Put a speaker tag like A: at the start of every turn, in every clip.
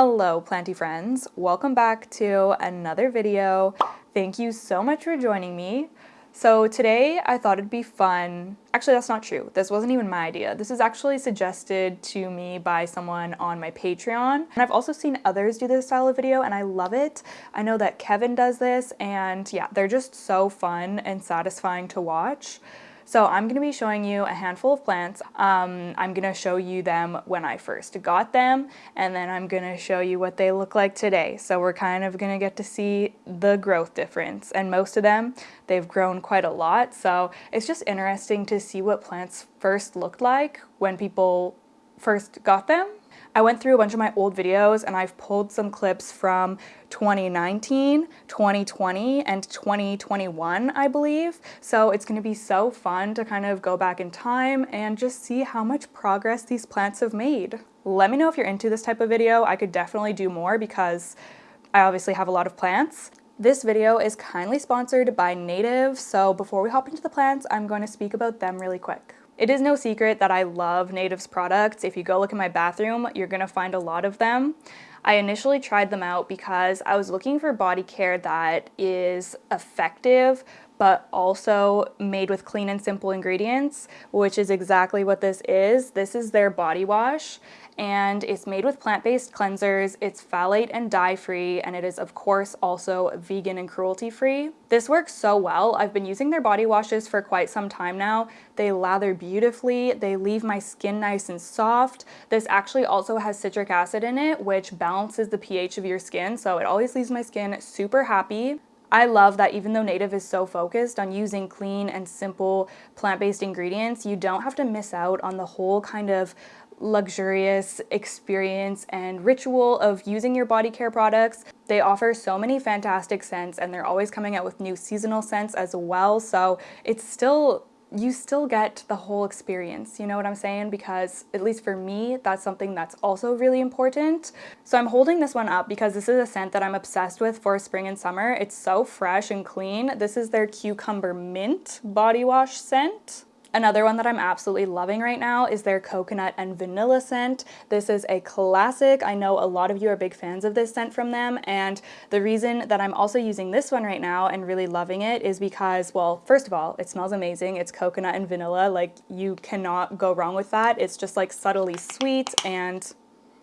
A: Hello planty friends, welcome back to another video. Thank you so much for joining me. So today I thought it'd be fun, actually that's not true, this wasn't even my idea. This is actually suggested to me by someone on my Patreon. And I've also seen others do this style of video and I love it. I know that Kevin does this and yeah, they're just so fun and satisfying to watch. So I'm going to be showing you a handful of plants. Um, I'm going to show you them when I first got them, and then I'm going to show you what they look like today. So we're kind of going to get to see the growth difference. And most of them, they've grown quite a lot. So it's just interesting to see what plants first looked like when people first got them I went through a bunch of my old videos and I've pulled some clips from 2019, 2020, and 2021, I believe. So it's gonna be so fun to kind of go back in time and just see how much progress these plants have made. Let me know if you're into this type of video. I could definitely do more because I obviously have a lot of plants. This video is kindly sponsored by Native, so before we hop into the plants, I'm going to speak about them really quick. It is no secret that I love Native's products. If you go look in my bathroom, you're gonna find a lot of them. I initially tried them out because I was looking for body care that is effective but also made with clean and simple ingredients, which is exactly what this is. This is their body wash and it's made with plant-based cleansers, it's phthalate and dye-free, and it is of course also vegan and cruelty-free. This works so well. I've been using their body washes for quite some time now. They lather beautifully, they leave my skin nice and soft. This actually also has citric acid in it, which balances the pH of your skin, so it always leaves my skin super happy. I love that even though Native is so focused on using clean and simple plant-based ingredients, you don't have to miss out on the whole kind of luxurious experience and ritual of using your body care products. They offer so many fantastic scents and they're always coming out with new seasonal scents as well. So it's still you still get the whole experience, you know what I'm saying? Because at least for me, that's something that's also really important. So I'm holding this one up because this is a scent that I'm obsessed with for spring and summer. It's so fresh and clean. This is their Cucumber Mint body wash scent. Another one that I'm absolutely loving right now is their coconut and vanilla scent. This is a classic. I know a lot of you are big fans of this scent from them and the reason that I'm also using this one right now and really loving it is because, well, first of all, it smells amazing. It's coconut and vanilla. Like you cannot go wrong with that. It's just like subtly sweet and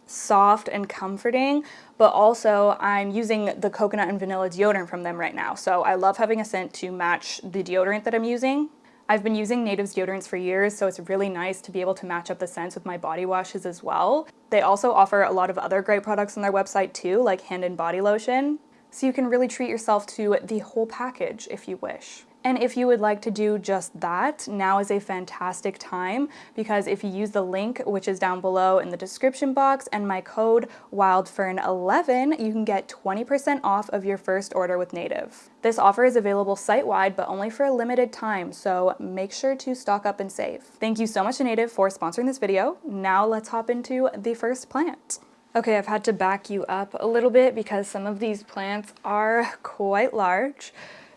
A: soft and comforting, but also I'm using the coconut and vanilla deodorant from them right now. So I love having a scent to match the deodorant that I'm using. I've been using Native's deodorants for years, so it's really nice to be able to match up the scents with my body washes as well. They also offer a lot of other great products on their website too, like hand and body lotion. So you can really treat yourself to the whole package if you wish. And if you would like to do just that, now is a fantastic time because if you use the link, which is down below in the description box, and my code WILDFERN11, you can get 20% off of your first order with Native. This offer is available site-wide, but only for a limited time, so make sure to stock up and save. Thank you so much to Native for sponsoring this video. Now let's hop into the first plant. Okay, I've had to back you up a little bit because some of these plants are quite large.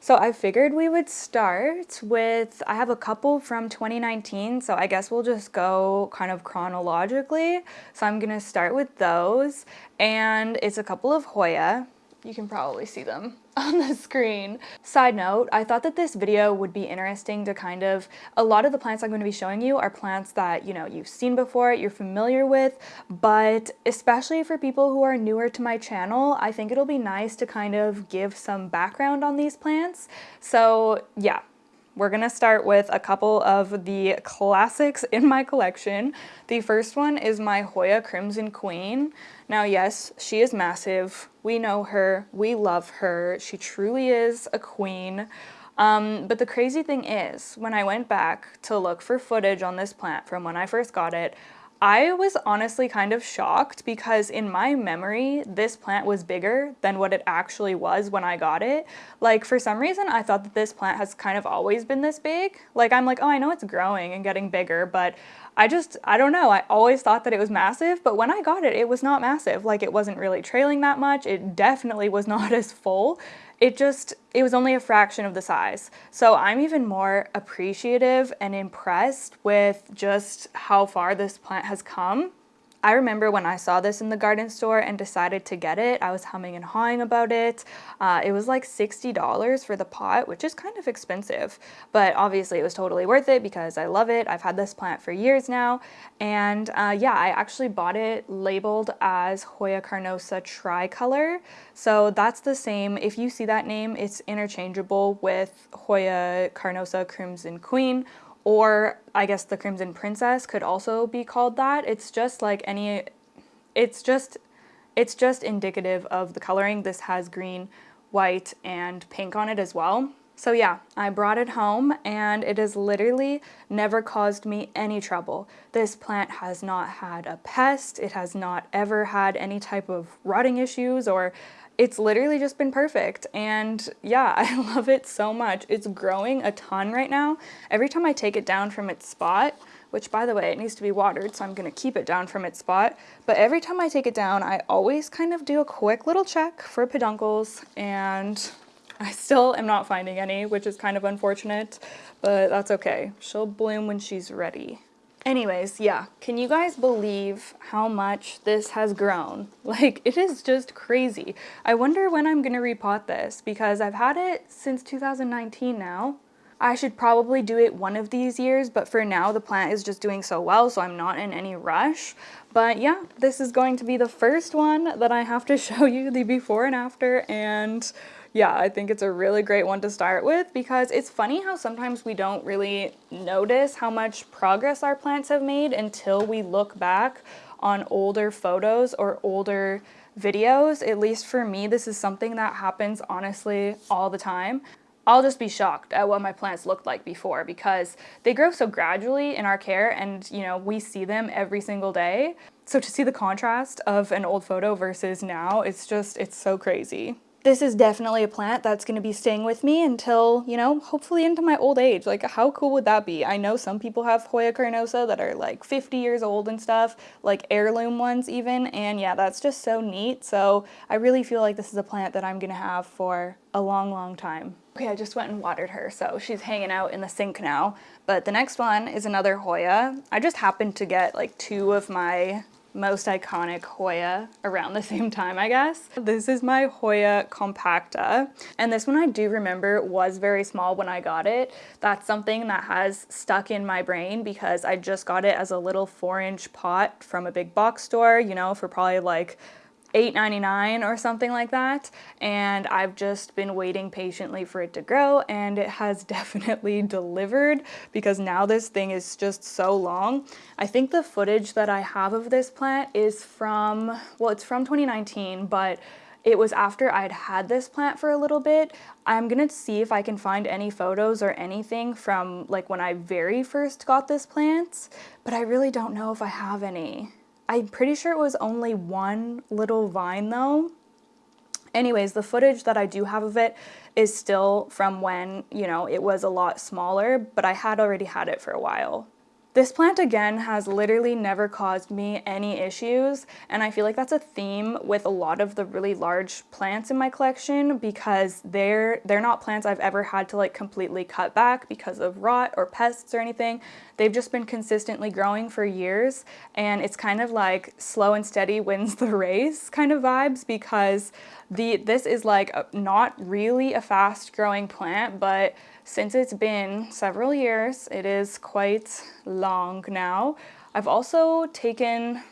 A: So I figured we would start with, I have a couple from 2019, so I guess we'll just go kind of chronologically. So I'm gonna start with those, and it's a couple of Hoya. You can probably see them on the screen. Side note, I thought that this video would be interesting to kind of, a lot of the plants I'm going to be showing you are plants that, you know, you've seen before, you're familiar with, but especially for people who are newer to my channel, I think it'll be nice to kind of give some background on these plants. So yeah, we're gonna start with a couple of the classics in my collection. The first one is my Hoya Crimson Queen. Now yes, she is massive. We know her, we love her. She truly is a queen. Um, but the crazy thing is, when I went back to look for footage on this plant from when I first got it, I was honestly kind of shocked because in my memory, this plant was bigger than what it actually was when I got it. Like for some reason, I thought that this plant has kind of always been this big. Like I'm like, oh, I know it's growing and getting bigger, but I just, I don't know. I always thought that it was massive, but when I got it, it was not massive. Like it wasn't really trailing that much. It definitely was not as full it just, it was only a fraction of the size. So I'm even more appreciative and impressed with just how far this plant has come. I remember when I saw this in the garden store and decided to get it, I was humming and hawing about it. Uh, it was like $60 for the pot, which is kind of expensive, but obviously it was totally worth it because I love it. I've had this plant for years now. And uh, yeah, I actually bought it labeled as Hoya carnosa tricolor. So that's the same. If you see that name, it's interchangeable with Hoya carnosa crimson queen or I guess the Crimson Princess could also be called that. It's just like any, it's just, it's just indicative of the coloring. This has green, white, and pink on it as well. So yeah, I brought it home and it has literally never caused me any trouble. This plant has not had a pest, it has not ever had any type of rotting issues or it's literally just been perfect. And yeah I love it so much. It's growing a ton right now. Every time I take it down from its spot which by the way it needs to be watered so I'm gonna keep it down from its spot. But every time I take it down I always kind of do a quick little check for peduncles and I still am not finding any which is kind of unfortunate but that's okay. She'll bloom when she's ready Anyways, yeah, can you guys believe how much this has grown? Like, it is just crazy. I wonder when I'm gonna repot this because I've had it since 2019 now. I should probably do it one of these years, but for now the plant is just doing so well, so I'm not in any rush. But yeah, this is going to be the first one that I have to show you the before and after, and yeah, I think it's a really great one to start with because it's funny how sometimes we don't really notice how much progress our plants have made until we look back on older photos or older videos. At least for me, this is something that happens honestly all the time. I'll just be shocked at what my plants looked like before because they grow so gradually in our care and you know we see them every single day. So to see the contrast of an old photo versus now, it's just, it's so crazy this is definitely a plant that's going to be staying with me until, you know, hopefully into my old age. Like, how cool would that be? I know some people have Hoya carnosa that are like 50 years old and stuff, like heirloom ones even, and yeah, that's just so neat. So I really feel like this is a plant that I'm going to have for a long, long time. Okay, I just went and watered her, so she's hanging out in the sink now. But the next one is another Hoya. I just happened to get like two of my most iconic Hoya around the same time, I guess. This is my Hoya compacta, and this one I do remember was very small when I got it. That's something that has stuck in my brain because I just got it as a little four inch pot from a big box store, you know, for probably like $8.99 or something like that and I've just been waiting patiently for it to grow and it has definitely delivered because now this thing is just so long. I think the footage that I have of this plant is from, well it's from 2019 but it was after I'd had this plant for a little bit. I'm gonna see if I can find any photos or anything from like when I very first got this plant, but I really don't know if I have any. I'm pretty sure it was only one little vine though. Anyways, the footage that I do have of it is still from when, you know, it was a lot smaller, but I had already had it for a while. This plant again has literally never caused me any issues and I feel like that's a theme with a lot of the really large plants in my collection because they're they're not plants I've ever had to like completely cut back because of rot or pests or anything. They've just been consistently growing for years and it's kind of like slow and steady wins the race kind of vibes because the this is like a, not really a fast growing plant but since it's been several years, it is quite long now. I've also taken,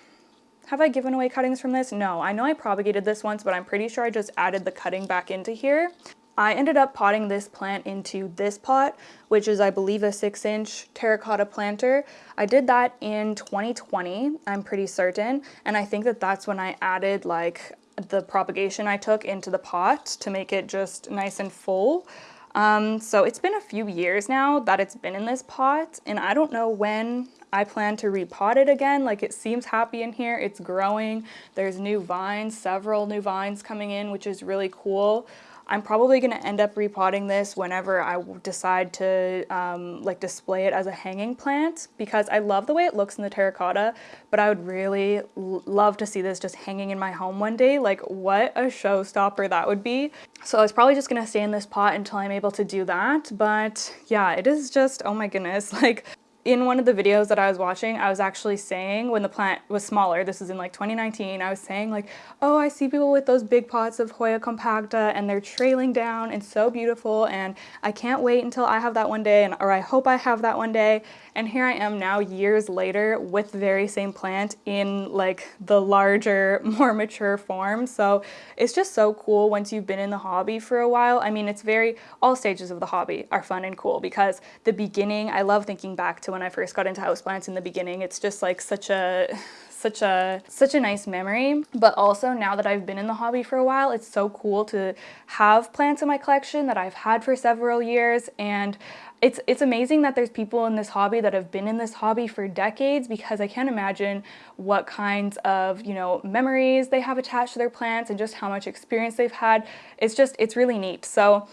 A: have I given away cuttings from this? No, I know I propagated this once, but I'm pretty sure I just added the cutting back into here. I ended up potting this plant into this pot, which is I believe a six inch terracotta planter. I did that in 2020, I'm pretty certain. And I think that that's when I added like the propagation I took into the pot to make it just nice and full. Um, so it's been a few years now that it's been in this pot and I don't know when I plan to repot it again. Like it seems happy in here, it's growing. There's new vines, several new vines coming in, which is really cool. I'm probably going to end up repotting this whenever I decide to um, like display it as a hanging plant because I love the way it looks in the terracotta, but I would really love to see this just hanging in my home one day. Like what a showstopper that would be. So it's probably just going to stay in this pot until I'm able to do that. But yeah, it is just, oh my goodness, like in one of the videos that I was watching, I was actually saying when the plant was smaller, this is in like 2019, I was saying like, oh, I see people with those big pots of Hoya compacta and they're trailing down and so beautiful and I can't wait until I have that one day and or I hope I have that one day. And here I am now years later with the very same plant in like the larger, more mature form. So it's just so cool once you've been in the hobby for a while. I mean, it's very, all stages of the hobby are fun and cool because the beginning, I love thinking back to when I first got into houseplants in the beginning. It's just like such a such a such a nice memory. But also now that I've been in the hobby for a while it's so cool to have plants in my collection that I've had for several years. And it's it's amazing that there's people in this hobby that have been in this hobby for decades because I can't imagine what kinds of you know memories they have attached to their plants and just how much experience they've had. It's just it's really neat. So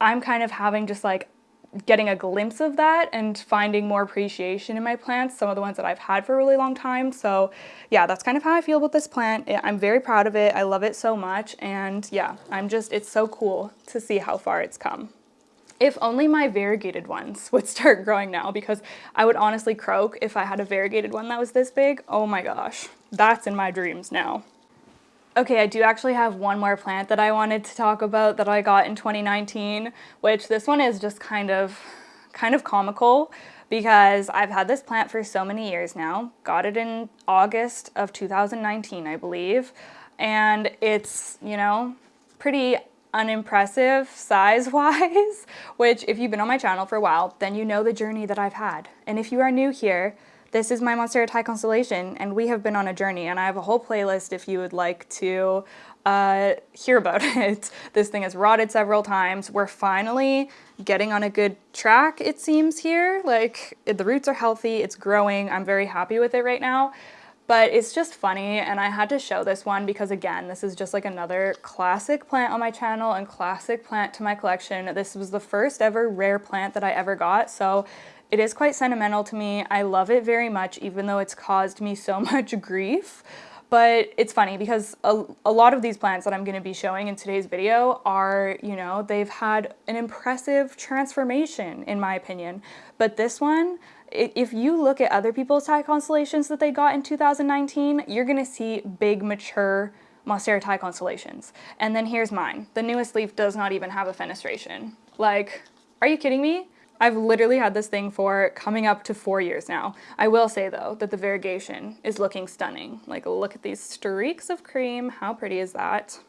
A: I'm kind of having just like getting a glimpse of that and finding more appreciation in my plants, some of the ones that I've had for a really long time. So yeah, that's kind of how I feel about this plant. I'm very proud of it. I love it so much. And yeah, I'm just, it's so cool to see how far it's come. If only my variegated ones would start growing now because I would honestly croak if I had a variegated one that was this big. Oh my gosh, that's in my dreams now. Okay, I do actually have one more plant that I wanted to talk about that I got in 2019, which this one is just kind of, kind of comical because I've had this plant for so many years now. Got it in August of 2019, I believe. And it's, you know, pretty unimpressive size-wise, which if you've been on my channel for a while, then you know the journey that I've had. And if you are new here, this is my Monstera Thai Constellation, and we have been on a journey, and I have a whole playlist if you would like to uh, hear about it. This thing has rotted several times. We're finally getting on a good track, it seems here. Like, the roots are healthy, it's growing, I'm very happy with it right now. But it's just funny, and I had to show this one because, again, this is just like another classic plant on my channel and classic plant to my collection. This was the first ever rare plant that I ever got, so it is quite sentimental to me. I love it very much, even though it's caused me so much grief. But it's funny because a, a lot of these plants that I'm going to be showing in today's video are, you know, they've had an impressive transformation, in my opinion. But this one, if you look at other people's Thai constellations that they got in 2019, you're going to see big, mature Monstera Thai constellations. And then here's mine. The newest leaf does not even have a fenestration. Like, are you kidding me? I've literally had this thing for coming up to four years now. I will say though that the variegation is looking stunning. Like look at these streaks of cream. How pretty is that?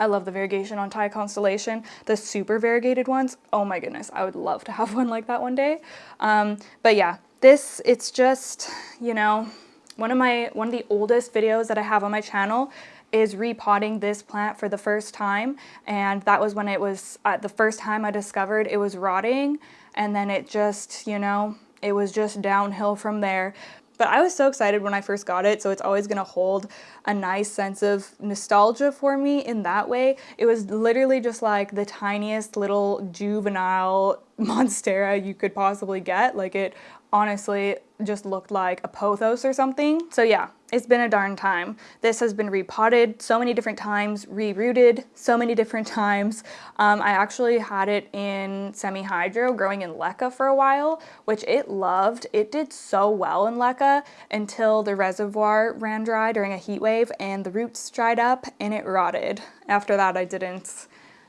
A: I love the variegation on Thai Constellation. The super variegated ones, oh my goodness, I would love to have one like that one day. Um, but yeah, this, it's just, you know, one of my, one of the oldest videos that I have on my channel is repotting this plant for the first time and that was when it was uh, the first time I discovered it was rotting and then it just you know it was just downhill from there but I was so excited when I first got it, so it's always gonna hold a nice sense of nostalgia for me in that way. It was literally just like the tiniest little juvenile monstera you could possibly get. Like it honestly just looked like a pothos or something. So yeah, it's been a darn time. This has been repotted so many different times, rerooted so many different times. Um, I actually had it in semi-hydro growing in LECA for a while, which it loved. It did so well in LECA until the reservoir ran dry during a heat wave and the roots dried up and it rotted. After that, I didn't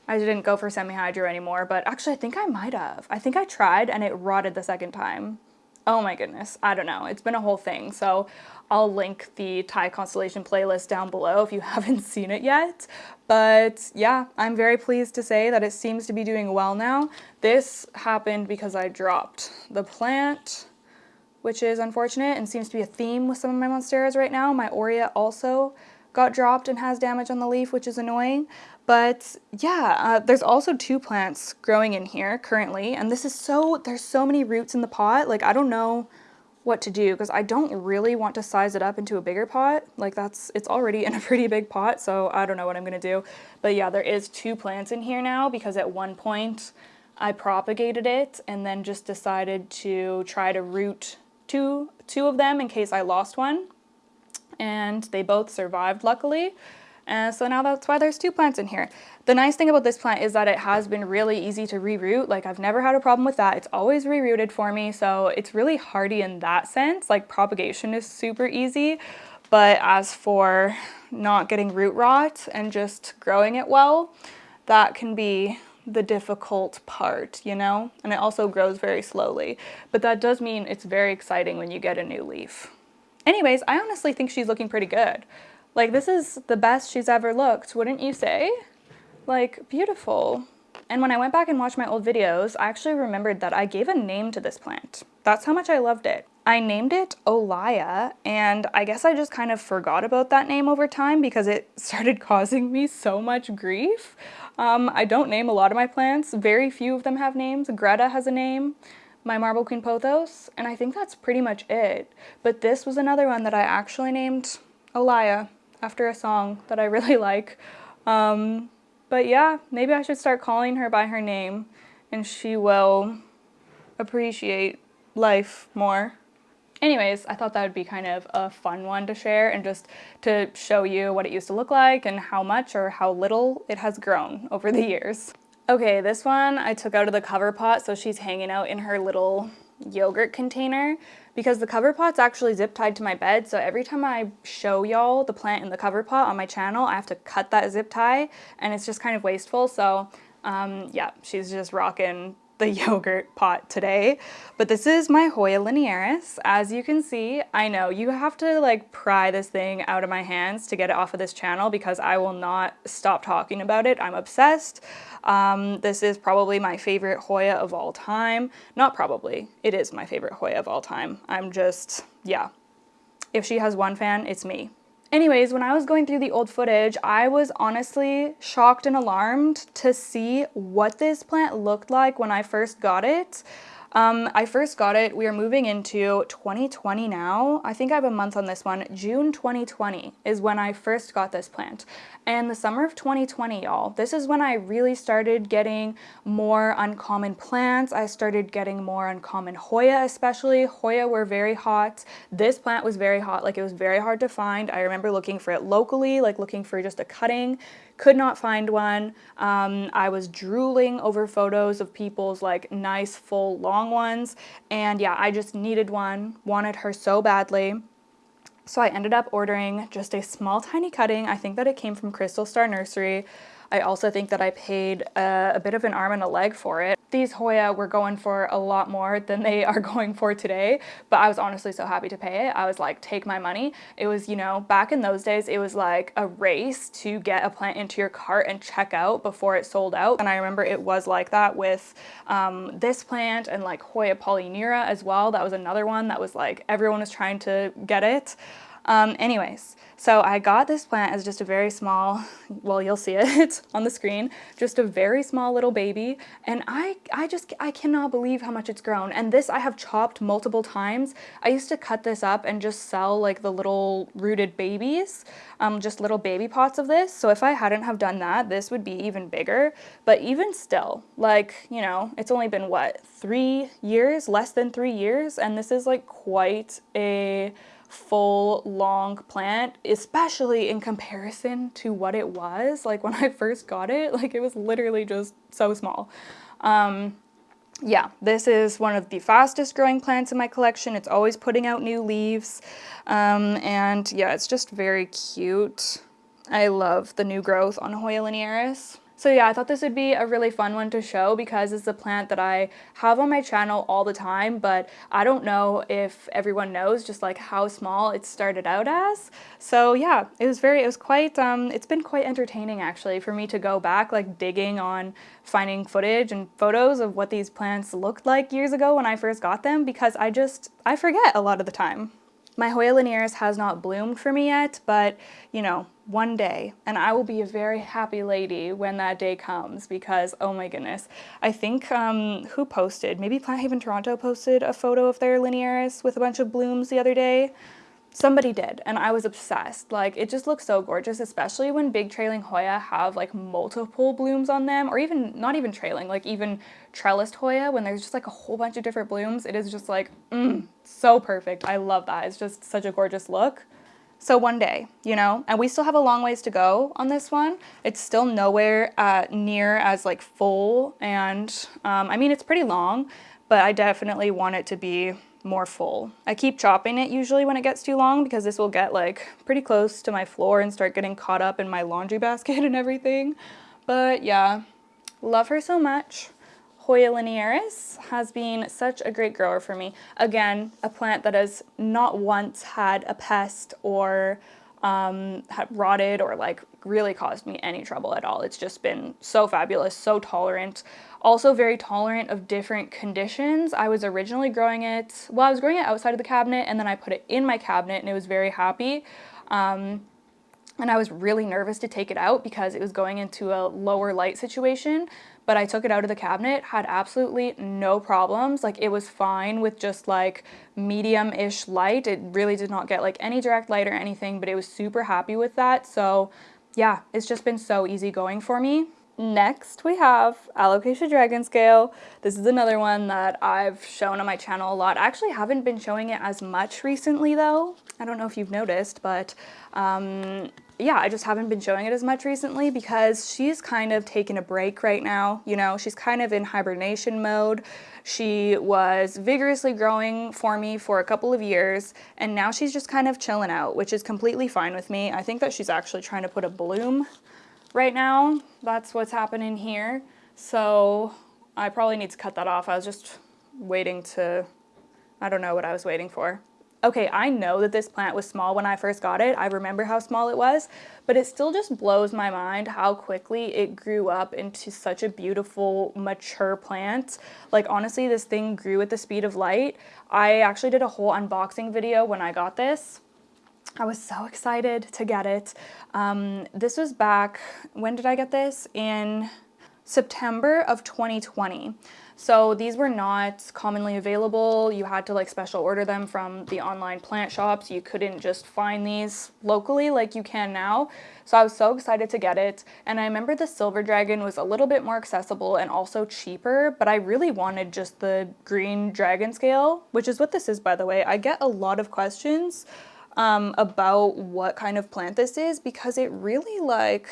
A: I didn't go for semi-hydro anymore, but actually I think I might have. I think I tried and it rotted the second time oh my goodness, I don't know. It's been a whole thing. So I'll link the Thai Constellation playlist down below if you haven't seen it yet. But yeah, I'm very pleased to say that it seems to be doing well now. This happened because I dropped the plant, which is unfortunate and seems to be a theme with some of my monsteras right now. My Aurea also got dropped and has damage on the leaf, which is annoying. But yeah, uh, there's also two plants growing in here currently, and this is so, there's so many roots in the pot, like I don't know what to do because I don't really want to size it up into a bigger pot. Like that's, it's already in a pretty big pot, so I don't know what I'm gonna do. But yeah, there is two plants in here now because at one point I propagated it and then just decided to try to root two, two of them in case I lost one. And they both survived luckily. And so now that's why there's two plants in here. The nice thing about this plant is that it has been really easy to reroot. Like I've never had a problem with that. It's always rerooted for me. So it's really hardy in that sense. Like propagation is super easy. But as for not getting root rot and just growing it well, that can be the difficult part, you know? And it also grows very slowly. But that does mean it's very exciting when you get a new leaf. Anyways, I honestly think she's looking pretty good. Like, this is the best she's ever looked, wouldn't you say? Like, beautiful. And when I went back and watched my old videos, I actually remembered that I gave a name to this plant. That's how much I loved it. I named it Olaya, and I guess I just kind of forgot about that name over time because it started causing me so much grief. Um, I don't name a lot of my plants. Very few of them have names. Greta has a name, my Marble Queen Pothos, and I think that's pretty much it. But this was another one that I actually named Olaya after a song that I really like. Um, but yeah, maybe I should start calling her by her name and she will appreciate life more. Anyways, I thought that would be kind of a fun one to share and just to show you what it used to look like and how much or how little it has grown over the years. Okay, this one I took out of the cover pot so she's hanging out in her little yogurt container because the cover pot's actually zip tied to my bed. So every time I show y'all the plant in the cover pot on my channel I have to cut that zip tie and it's just kind of wasteful. So um, yeah she's just rocking the yogurt pot today, but this is my Hoya linearis. As you can see, I know you have to like pry this thing out of my hands to get it off of this channel because I will not stop talking about it. I'm obsessed. Um, this is probably my favorite Hoya of all time. Not probably, it is my favorite Hoya of all time. I'm just, yeah. If she has one fan, it's me. Anyways, when I was going through the old footage, I was honestly shocked and alarmed to see what this plant looked like when I first got it. Um, I first got it, we are moving into 2020 now. I think I have a month on this one. June 2020 is when I first got this plant. And the summer of 2020, y'all, this is when I really started getting more uncommon plants. I started getting more uncommon Hoya especially. Hoya were very hot. This plant was very hot, like it was very hard to find. I remember looking for it locally, like looking for just a cutting could not find one. Um, I was drooling over photos of people's like nice full long ones. And yeah I just needed one wanted her so badly. So I ended up ordering just a small tiny cutting. I think that it came from Crystal Star Nursery I also think that I paid a, a bit of an arm and a leg for it. These Hoya were going for a lot more than they are going for today, but I was honestly so happy to pay it. I was like, take my money. It was, you know, back in those days, it was like a race to get a plant into your cart and check out before it sold out. And I remember it was like that with um, this plant and like Hoya polyneura as well. That was another one that was like, everyone was trying to get it. Um, anyways, so I got this plant as just a very small, well, you'll see it on the screen, just a very small little baby. And I, I just, I cannot believe how much it's grown. And this I have chopped multiple times. I used to cut this up and just sell like the little rooted babies, um, just little baby pots of this. So if I hadn't have done that, this would be even bigger. But even still, like, you know, it's only been what, three years, less than three years. And this is like quite a, full long plant, especially in comparison to what it was. Like when I first got it, like it was literally just so small. Um, yeah, this is one of the fastest growing plants in my collection. It's always putting out new leaves. Um, and yeah, it's just very cute. I love the new growth on Hoya linearis. So yeah, I thought this would be a really fun one to show because it's a plant that I have on my channel all the time, but I don't know if everyone knows just like how small it started out as. So yeah, it was very, it was quite, um, it's been quite entertaining actually for me to go back like digging on finding footage and photos of what these plants looked like years ago when I first got them because I just, I forget a lot of the time. My Hoya linearis has not bloomed for me yet, but you know, one day, and I will be a very happy lady when that day comes because, oh my goodness. I think, um, who posted? Maybe Plant Haven Toronto posted a photo of their linearis with a bunch of blooms the other day. Somebody did, and I was obsessed. Like, it just looks so gorgeous, especially when big trailing Hoya have like multiple blooms on them, or even, not even trailing, like even trellised Hoya, when there's just like a whole bunch of different blooms, it is just like, mm, so perfect. I love that. It's just such a gorgeous look. So one day, you know, and we still have a long ways to go on this one. It's still nowhere uh, near as like full and um, I mean, it's pretty long, but I definitely want it to be more full. I keep chopping it usually when it gets too long because this will get like pretty close to my floor and start getting caught up in my laundry basket and everything. But yeah, love her so much. Hoya linearis has been such a great grower for me. Again, a plant that has not once had a pest or um, had rotted or like really caused me any trouble at all. It's just been so fabulous, so tolerant. Also very tolerant of different conditions. I was originally growing it, well, I was growing it outside of the cabinet and then I put it in my cabinet and it was very happy. Um, and I was really nervous to take it out because it was going into a lower light situation but I took it out of the cabinet, had absolutely no problems. Like it was fine with just like medium-ish light. It really did not get like any direct light or anything, but it was super happy with that. So yeah, it's just been so easy going for me. Next, we have Alocasia Dragon Scale. This is another one that I've shown on my channel a lot. I actually haven't been showing it as much recently though. I don't know if you've noticed, but um, yeah, I just haven't been showing it as much recently because she's kind of taken a break right now. You know, she's kind of in hibernation mode. She was vigorously growing for me for a couple of years, and now she's just kind of chilling out, which is completely fine with me. I think that she's actually trying to put a bloom right now. That's what's happening here. So I probably need to cut that off. I was just waiting to, I don't know what I was waiting for. Okay, I know that this plant was small when I first got it. I remember how small it was, but it still just blows my mind how quickly it grew up into such a beautiful, mature plant. Like honestly, this thing grew at the speed of light. I actually did a whole unboxing video when I got this. I was so excited to get it. Um, this was back, when did I get this? In September of 2020. So these were not commonly available. You had to like special order them from the online plant shops. You couldn't just find these locally like you can now. So I was so excited to get it. And I remember the Silver Dragon was a little bit more accessible and also cheaper, but I really wanted just the green dragon scale, which is what this is by the way. I get a lot of questions um, about what kind of plant this is because it really like,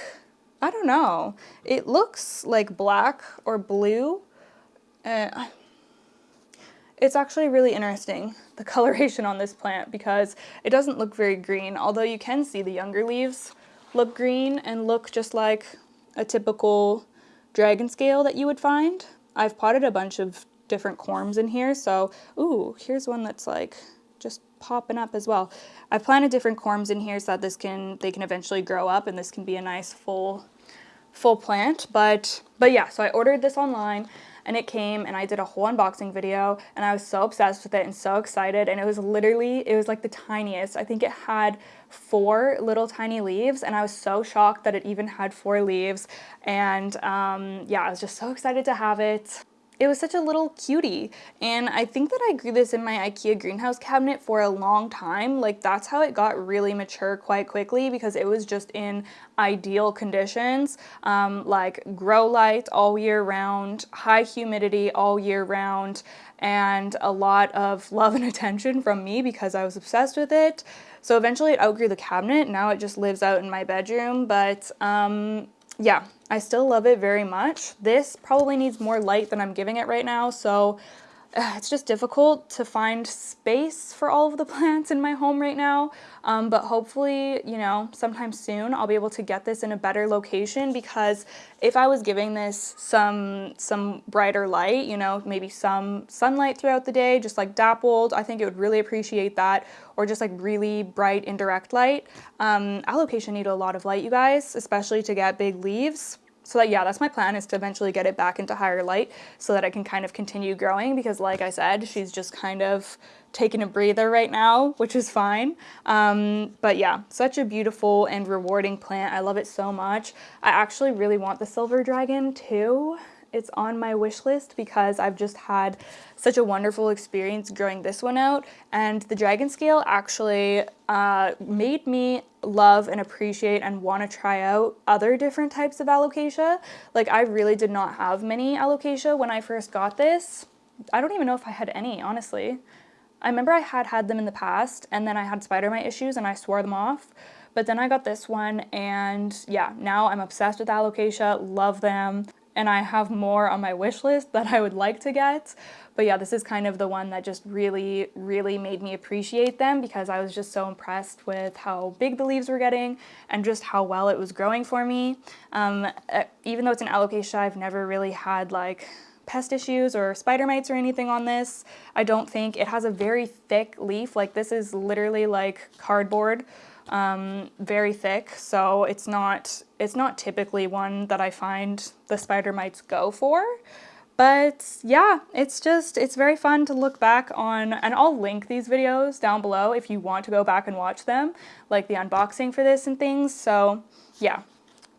A: I don't know, it looks like black or blue, uh, it's actually really interesting, the coloration on this plant, because it doesn't look very green, although you can see the younger leaves look green and look just like a typical dragon scale that you would find. I've potted a bunch of different corms in here, so, ooh, here's one that's like just popping up as well. I've planted different corms in here so that this can, they can eventually grow up and this can be a nice full, full plant, but, but yeah, so I ordered this online and it came and I did a whole unboxing video and I was so obsessed with it and so excited and it was literally, it was like the tiniest. I think it had four little tiny leaves and I was so shocked that it even had four leaves and um, yeah, I was just so excited to have it. It was such a little cutie. And I think that I grew this in my Ikea greenhouse cabinet for a long time. Like that's how it got really mature quite quickly because it was just in ideal conditions, um, like grow light all year round, high humidity all year round, and a lot of love and attention from me because I was obsessed with it. So eventually it outgrew the cabinet. Now it just lives out in my bedroom, but um, yeah, I still love it very much. This probably needs more light than I'm giving it right now, so it's just difficult to find space for all of the plants in my home right now. Um, but hopefully, you know, sometime soon I'll be able to get this in a better location because if I was giving this some some brighter light, you know, maybe some sunlight throughout the day, just like dappled, I think it would really appreciate that. Or just like really bright indirect light. Um, alocasia need a lot of light, you guys, especially to get big leaves. So that, yeah, that's my plan is to eventually get it back into higher light so that I can kind of continue growing because like I said, she's just kind of taking a breather right now, which is fine. Um, but yeah, such a beautiful and rewarding plant. I love it so much. I actually really want the silver dragon too it's on my wish list because I've just had such a wonderful experience growing this one out and the dragon scale actually uh, made me love and appreciate and want to try out other different types of alocasia. Like I really did not have many alocasia when I first got this. I don't even know if I had any, honestly. I remember I had had them in the past and then I had spider mite issues and I swore them off. But then I got this one and yeah, now I'm obsessed with alocasia, love them. And I have more on my wish list that I would like to get. But yeah, this is kind of the one that just really, really made me appreciate them because I was just so impressed with how big the leaves were getting and just how well it was growing for me. Um, even though it's an alocasia, I've never really had like pest issues or spider mites or anything on this. I don't think it has a very thick leaf. Like this is literally like cardboard, um, very thick. So it's not, it's not typically one that I find the spider mites go for. But yeah, it's just, it's very fun to look back on, and I'll link these videos down below if you want to go back and watch them, like the unboxing for this and things. So yeah,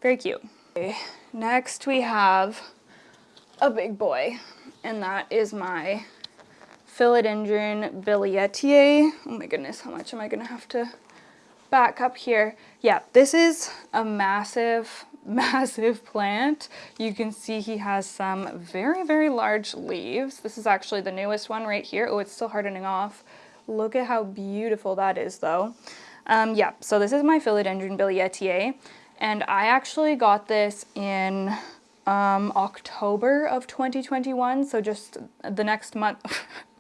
A: very cute. Okay, next we have a big boy, and that is my Philodendron billietiae. Oh my goodness, how much am I gonna have to back up here? Yeah, this is a massive, massive plant. You can see he has some very, very large leaves. This is actually the newest one right here. Oh, it's still hardening off. Look at how beautiful that is though. Um, yeah, so this is my Philodendron billietiae, and I actually got this in um, October of 2021, so just the next month.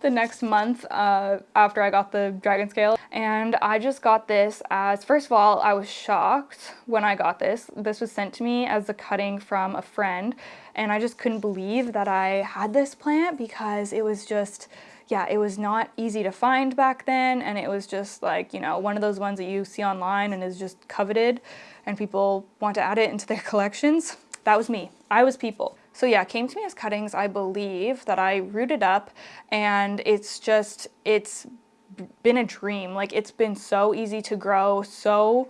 A: the next month uh, after I got the dragon scale and I just got this as first of all I was shocked when I got this this was sent to me as a cutting from a friend and I just couldn't believe that I had this plant because it was just yeah it was not easy to find back then and it was just like you know one of those ones that you see online and is just coveted and people want to add it into their collections. That was me. I was people. So yeah, came to me as cuttings, I believe, that I rooted up and it's just, it's been a dream. Like it's been so easy to grow, so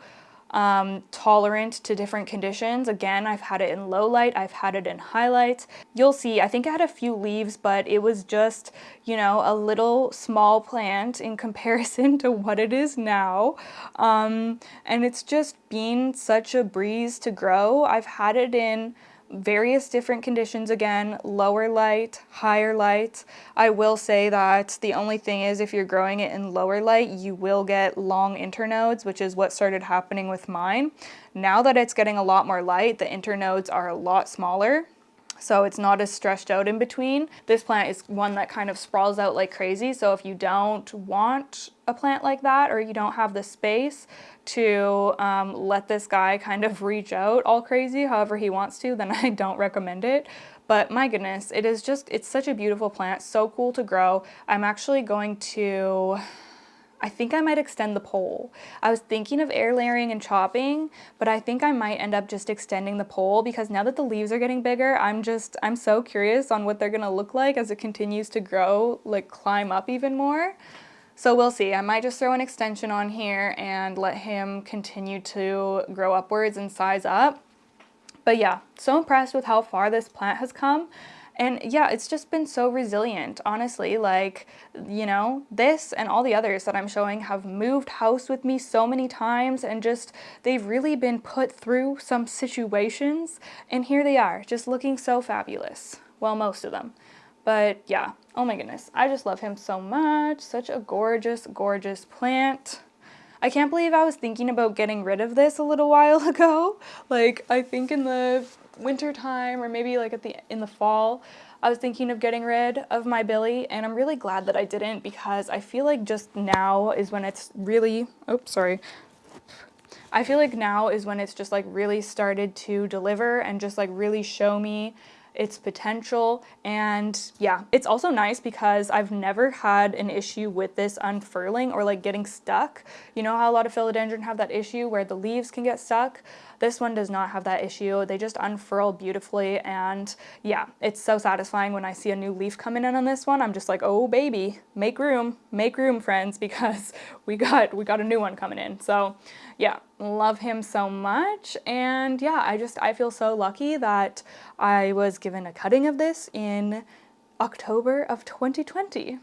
A: um, tolerant to different conditions. Again, I've had it in low light, I've had it in highlight. You'll see, I think I had a few leaves, but it was just, you know, a little small plant in comparison to what it is now. Um, and it's just been such a breeze to grow. I've had it in various different conditions again, lower light, higher light. I will say that the only thing is if you're growing it in lower light, you will get long internodes, which is what started happening with mine. Now that it's getting a lot more light, the internodes are a lot smaller so it's not as stretched out in between. This plant is one that kind of sprawls out like crazy, so if you don't want a plant like that or you don't have the space to um, let this guy kind of reach out all crazy however he wants to, then I don't recommend it. But my goodness, it is just, it's such a beautiful plant, so cool to grow. I'm actually going to I think I might extend the pole. I was thinking of air layering and chopping, but I think I might end up just extending the pole because now that the leaves are getting bigger, I'm just, I'm so curious on what they're gonna look like as it continues to grow, like climb up even more. So we'll see. I might just throw an extension on here and let him continue to grow upwards and size up. But yeah, so impressed with how far this plant has come. And yeah, it's just been so resilient, honestly. Like, you know, this and all the others that I'm showing have moved house with me so many times and just, they've really been put through some situations. And here they are, just looking so fabulous. Well, most of them. But yeah, oh my goodness, I just love him so much. Such a gorgeous, gorgeous plant. I can't believe I was thinking about getting rid of this a little while ago. Like, I think in the winter time or maybe like at the in the fall I was thinking of getting rid of my Billy and I'm really glad that I didn't because I feel like just now is when it's really oops sorry. I feel like now is when it's just like really started to deliver and just like really show me its potential. And yeah, it's also nice because I've never had an issue with this unfurling or like getting stuck. You know how a lot of philodendron have that issue where the leaves can get stuck? This one does not have that issue. They just unfurl beautifully and yeah, it's so satisfying when I see a new leaf coming in on this one. I'm just like, oh baby, make room, make room friends because we got, we got a new one coming in. So yeah, love him so much. And yeah, I just, I feel so lucky that I was given a cutting of this in October of 2020.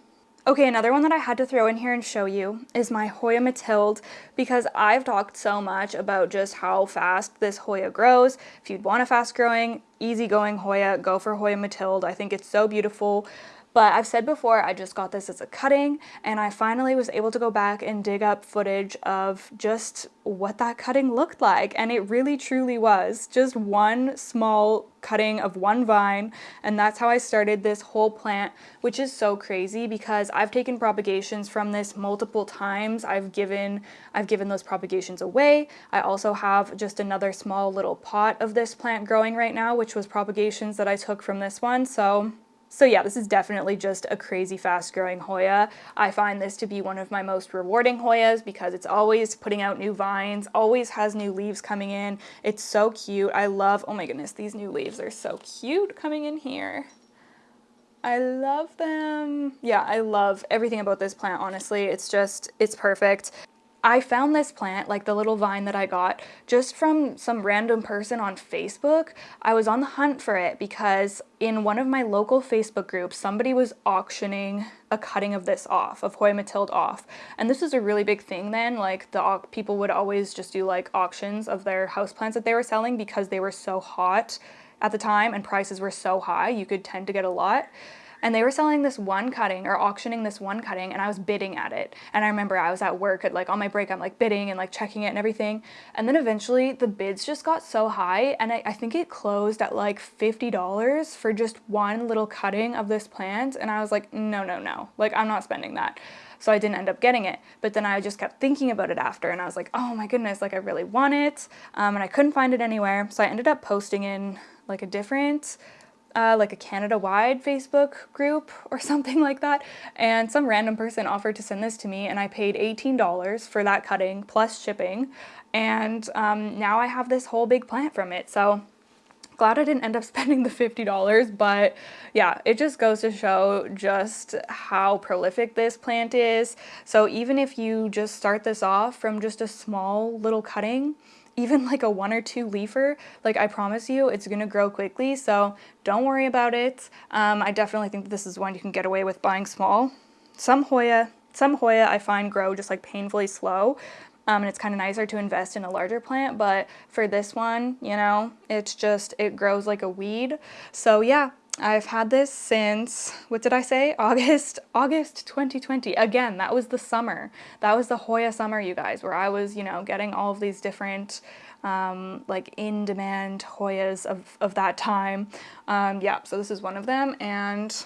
A: Okay, another one that I had to throw in here and show you is my Hoya Mathilde because I've talked so much about just how fast this Hoya grows. If you'd want a fast growing, easy going Hoya, go for Hoya Mathilde. I think it's so beautiful. But I've said before, I just got this as a cutting and I finally was able to go back and dig up footage of just what that cutting looked like. And it really truly was just one small cutting of one vine. And that's how I started this whole plant which is so crazy because I've taken propagations from this multiple times. I've given I've given those propagations away. I also have just another small little pot of this plant growing right now which was propagations that I took from this one. So so yeah, this is definitely just a crazy fast growing Hoya. I find this to be one of my most rewarding Hoyas because it's always putting out new vines, always has new leaves coming in. It's so cute. I love, oh my goodness, these new leaves are so cute coming in here. I love them. Yeah, I love everything about this plant, honestly. It's just, it's perfect. I found this plant, like the little vine that I got, just from some random person on Facebook. I was on the hunt for it because in one of my local Facebook groups, somebody was auctioning a cutting of this off, of Hoya Mathilde off. And this was a really big thing then, like the people would always just do like auctions of their houseplants that they were selling because they were so hot at the time and prices were so high, you could tend to get a lot and they were selling this one cutting or auctioning this one cutting and I was bidding at it. And I remember I was at work at like on my break, I'm like bidding and like checking it and everything. And then eventually the bids just got so high and I, I think it closed at like $50 for just one little cutting of this plant. And I was like, no, no, no, like I'm not spending that. So I didn't end up getting it. But then I just kept thinking about it after and I was like, oh my goodness, like I really want it. Um, and I couldn't find it anywhere. So I ended up posting in like a different uh, like a Canada-wide Facebook group or something like that, and some random person offered to send this to me, and I paid $18 for that cutting plus shipping, and um, now I have this whole big plant from it, so glad I didn't end up spending the $50, but yeah, it just goes to show just how prolific this plant is. So even if you just start this off from just a small little cutting, even like a one or two leafer, like I promise you, it's gonna grow quickly, so don't worry about it. Um, I definitely think this is one you can get away with buying small. Some Hoya, some Hoya I find grow just like painfully slow, um, and it's kind of nicer to invest in a larger plant, but for this one, you know, it's just, it grows like a weed. So yeah, I've had this since, what did I say? August, August 2020. Again, that was the summer. That was the Hoya summer, you guys, where I was, you know, getting all of these different, um, like in-demand Hoyas of, of that time. Um, yeah, so this is one of them, and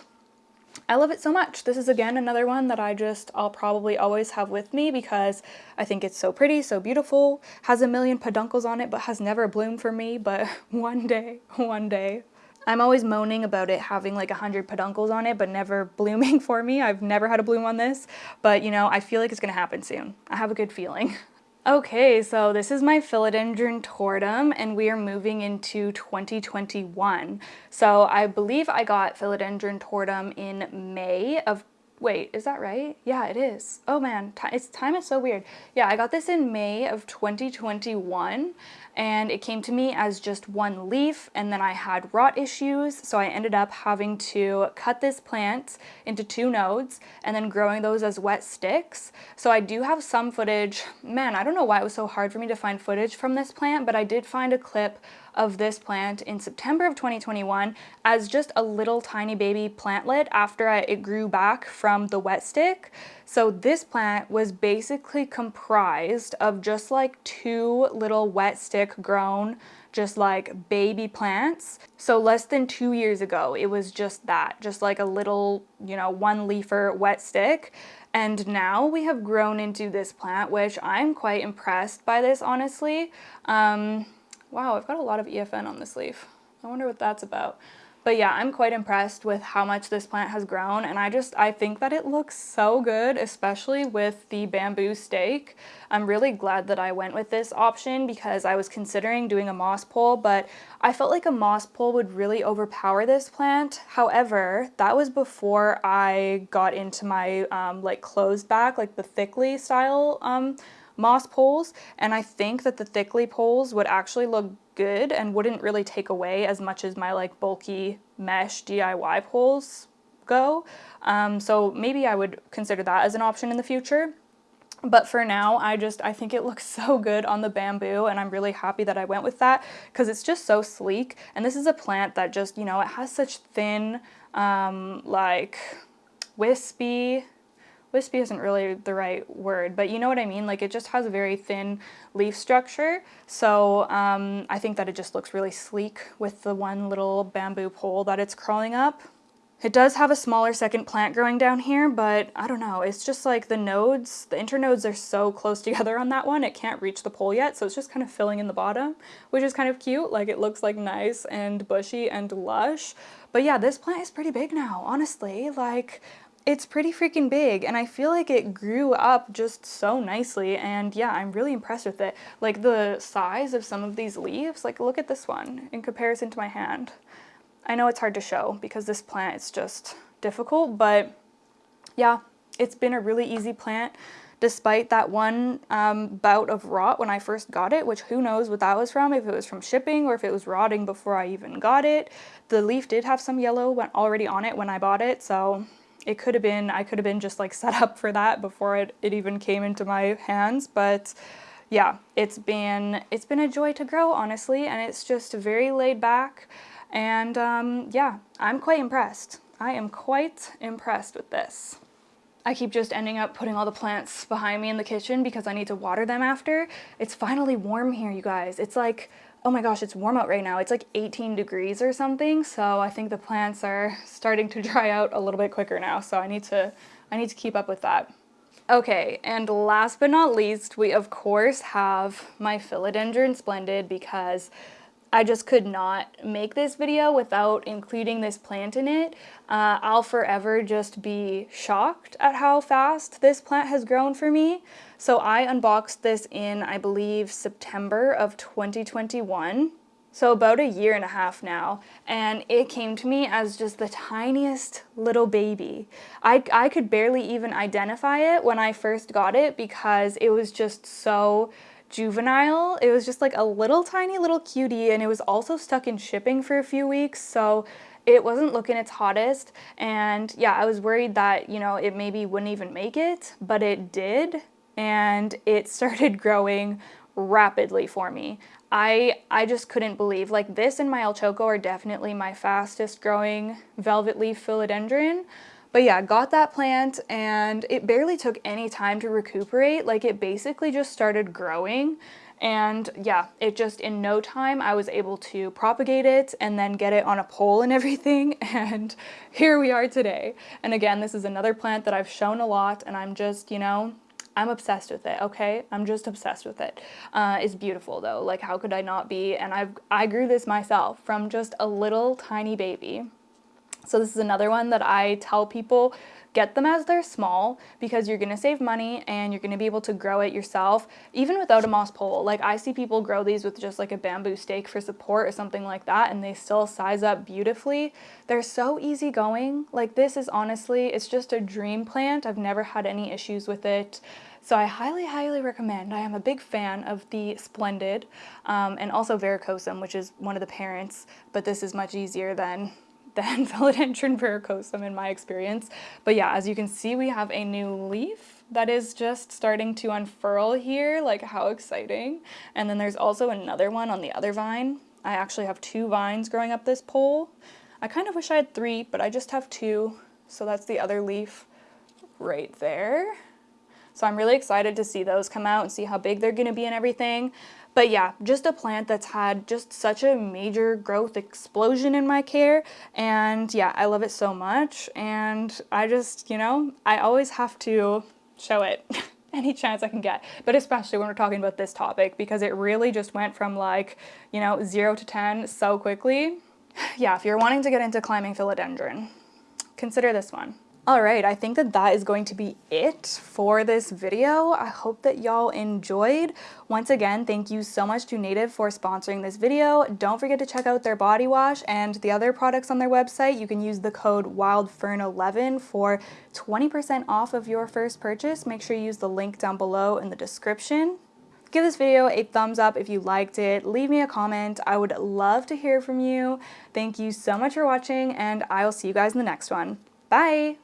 A: I love it so much. This is, again, another one that I just, I'll probably always have with me because I think it's so pretty, so beautiful, has a million peduncles on it, but has never bloomed for me, but one day, one day, I'm always moaning about it having like a hundred peduncles on it, but never blooming for me. I've never had a bloom on this, but you know, I feel like it's gonna happen soon. I have a good feeling. Okay, so this is my Philodendron tortum and we are moving into 2021. So I believe I got Philodendron tortum in May of Wait, is that right? Yeah, it is. Oh man, it's, time is so weird. Yeah, I got this in May of 2021 and it came to me as just one leaf and then I had rot issues so I ended up having to cut this plant into two nodes and then growing those as wet sticks. So I do have some footage. Man, I don't know why it was so hard for me to find footage from this plant, but I did find a clip of this plant in September of 2021 as just a little tiny baby plantlet after I, it grew back from the wet stick. So this plant was basically comprised of just like two little wet stick grown just like baby plants. So less than two years ago, it was just that, just like a little, you know, one leafer wet stick. And now we have grown into this plant, which I'm quite impressed by this, honestly. Um, wow, I've got a lot of EFN on this leaf. I wonder what that's about. But yeah, I'm quite impressed with how much this plant has grown and I just, I think that it looks so good, especially with the bamboo stake. I'm really glad that I went with this option because I was considering doing a moss pole, but I felt like a moss pole would really overpower this plant. However, that was before I got into my um, like closed back, like the thickly style um, moss poles, and I think that the thickly poles would actually look good and wouldn't really take away as much as my like bulky mesh DIY poles go. Um, so maybe I would consider that as an option in the future. But for now, I just, I think it looks so good on the bamboo and I'm really happy that I went with that because it's just so sleek. And this is a plant that just, you know, it has such thin, um, like wispy, wispy isn't really the right word, but you know what I mean? Like it just has a very thin leaf structure. So um, I think that it just looks really sleek with the one little bamboo pole that it's crawling up. It does have a smaller second plant growing down here, but I don't know, it's just like the nodes, the internodes are so close together on that one, it can't reach the pole yet, so it's just kind of filling in the bottom, which is kind of cute, like it looks like nice and bushy and lush. But yeah, this plant is pretty big now, honestly, like it's pretty freaking big and I feel like it grew up just so nicely and yeah, I'm really impressed with it. Like the size of some of these leaves, like look at this one in comparison to my hand. I know it's hard to show because this plant is just difficult, but yeah, it's been a really easy plant despite that one um, bout of rot when I first got it, which who knows what that was from, if it was from shipping or if it was rotting before I even got it. The leaf did have some yellow already on it when I bought it, so it could have been, I could have been just like set up for that before it, it even came into my hands, but yeah, it's been, it's been a joy to grow, honestly, and it's just very laid back. And um, yeah, I'm quite impressed. I am quite impressed with this. I keep just ending up putting all the plants behind me in the kitchen because I need to water them after. It's finally warm here, you guys. It's like, oh my gosh, it's warm out right now. It's like 18 degrees or something. So I think the plants are starting to dry out a little bit quicker now. So I need to, I need to keep up with that. Okay, and last but not least, we of course have my Philodendron Splendid because I just could not make this video without including this plant in it. Uh, I'll forever just be shocked at how fast this plant has grown for me. So I unboxed this in, I believe, September of 2021. So about a year and a half now, and it came to me as just the tiniest little baby. I, I could barely even identify it when I first got it because it was just so juvenile. It was just like a little tiny little cutie and it was also stuck in shipping for a few weeks. So it wasn't looking its hottest. And yeah, I was worried that, you know, it maybe wouldn't even make it, but it did. And it started growing rapidly for me. I, I just couldn't believe, like this and my El Choco are definitely my fastest growing velvet leaf philodendron. But yeah, I got that plant and it barely took any time to recuperate. Like it basically just started growing and yeah, it just in no time I was able to propagate it and then get it on a pole and everything and here we are today. And again, this is another plant that I've shown a lot and I'm just, you know, I'm obsessed with it, okay? I'm just obsessed with it. Uh, it's beautiful though, like how could I not be? And I've, I grew this myself from just a little tiny baby. So this is another one that I tell people get them as they're small because you're to save money and you're to be able to grow it yourself even without a moss pole. Like I see people grow these with just like a bamboo stake for support or something like that and they still size up beautifully. They're so easy going. Like this is honestly, it's just a dream plant. I've never had any issues with it. So I highly, highly recommend. I am a big fan of the Splendid um, and also Verrucosum, which is one of the parents, but this is much easier than than Philodendron verrucosum in my experience. But yeah, as you can see, we have a new leaf that is just starting to unfurl here, like how exciting. And then there's also another one on the other vine. I actually have two vines growing up this pole. I kind of wish I had three, but I just have two. So that's the other leaf right there. So I'm really excited to see those come out and see how big they're gonna be and everything. But yeah, just a plant that's had just such a major growth explosion in my care. And yeah, I love it so much. And I just, you know, I always have to show it any chance I can get, but especially when we're talking about this topic because it really just went from like, you know, zero to 10 so quickly. Yeah, if you're wanting to get into climbing philodendron, consider this one. All right, I think that that is going to be it for this video. I hope that y'all enjoyed. Once again, thank you so much to Native for sponsoring this video. Don't forget to check out their body wash and the other products on their website. You can use the code WILDFERN11 for 20% off of your first purchase. Make sure you use the link down below in the description. Give this video a thumbs up if you liked it. Leave me a comment. I would love to hear from you. Thank you so much for watching and I will see you guys in the next one. Bye.